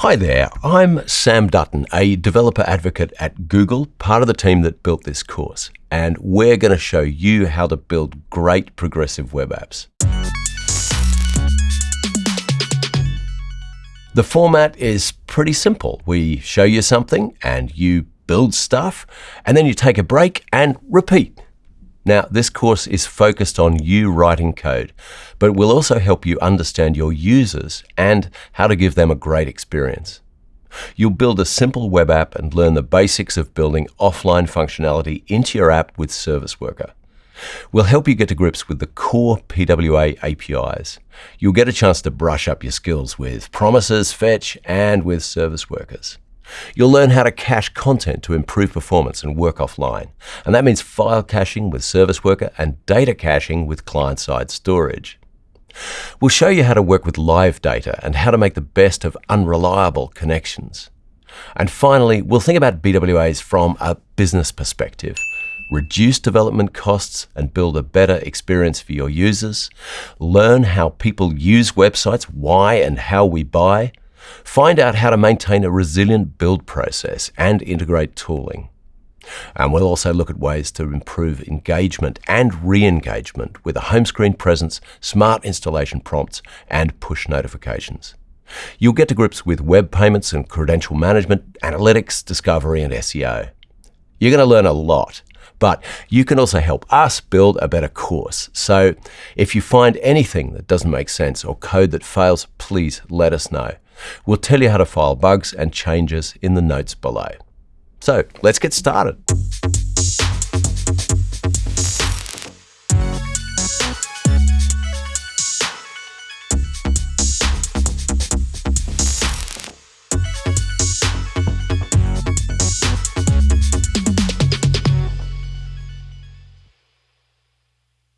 Hi there, I'm Sam Dutton, a developer advocate at Google, part of the team that built this course, and we're going to show you how to build great progressive web apps. The format is pretty simple. We show you something and you build stuff, and then you take a break and repeat. Now, this course is focused on you writing code, but will also help you understand your users and how to give them a great experience. You'll build a simple web app and learn the basics of building offline functionality into your app with Service Worker. We'll help you get to grips with the core PWA APIs. You'll get a chance to brush up your skills with promises, fetch, and with service workers. You'll learn how to cache content to improve performance and work offline. And that means file caching with Service Worker and data caching with client-side storage. We'll show you how to work with live data and how to make the best of unreliable connections. And finally, we'll think about PWAs from a business perspective. Reduce development costs and build a better experience for your users. Learn how people use websites, why and how we buy Find out how to maintain a resilient build process and integrate tooling. And we'll also look at ways to improve engagement and re-engagement with a home screen presence, smart installation prompts, and push notifications. You'll get to grips with web payments and credential management, analytics, discovery, and SEO. You're going to learn a lot, but you can also help us build a better course. So if you find anything that doesn't make sense or code that fails, please let us know. We'll tell you how to file bugs and changes in the notes below. So let's get started.